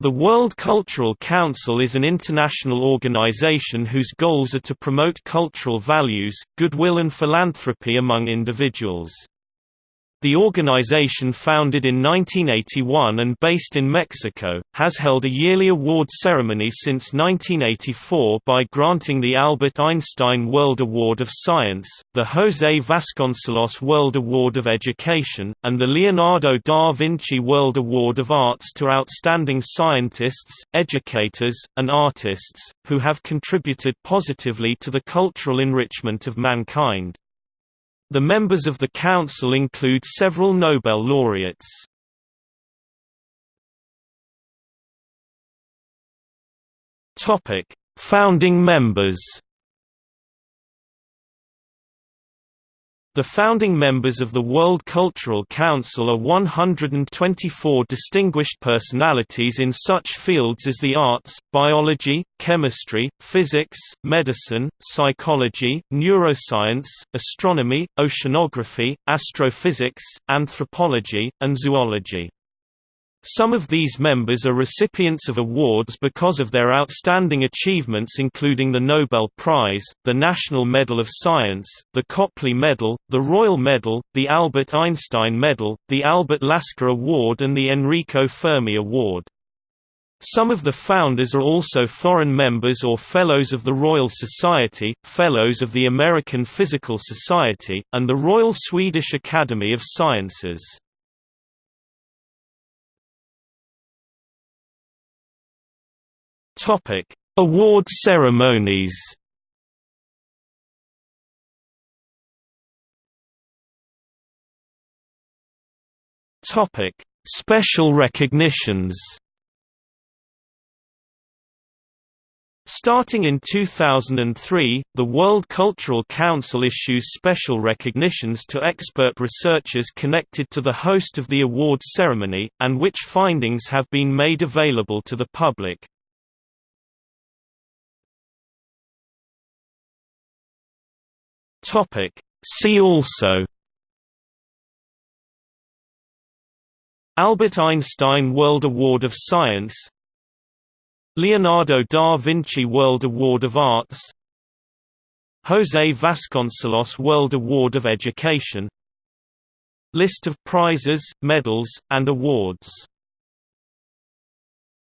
The World Cultural Council is an international organization whose goals are to promote cultural values, goodwill and philanthropy among individuals. The organization founded in 1981 and based in Mexico, has held a yearly award ceremony since 1984 by granting the Albert Einstein World Award of Science, the José Vasconcelos World Award of Education, and the Leonardo da Vinci World Award of Arts to outstanding scientists, educators, and artists, who have contributed positively to the cultural enrichment of mankind. The members of the Council include several Nobel laureates. Founding members The founding members of the World Cultural Council are 124 distinguished personalities in such fields as the arts, biology, chemistry, physics, medicine, psychology, neuroscience, astronomy, oceanography, astrophysics, anthropology, and zoology. Some of these members are recipients of awards because of their outstanding achievements including the Nobel Prize, the National Medal of Science, the Copley Medal, the Royal Medal, the Albert Einstein Medal, the Albert Lasker Award and the Enrico Fermi Award. Some of the founders are also foreign members or Fellows of the Royal Society, Fellows of the American Physical Society, and the Royal Swedish Academy of Sciences. Topic: Award ceremonies. Topic: Special recognitions. Starting in 2003, the World Cultural Council issues special recognitions to expert researchers connected to the host of the award ceremony, and which findings have been made available to the public. Topic. See also Albert Einstein World Award of Science Leonardo da Vinci World Award of Arts José Vasconcelos World Award of Education List of prizes, medals, and awards